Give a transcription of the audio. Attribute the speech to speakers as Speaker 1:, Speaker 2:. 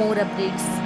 Speaker 1: more updates.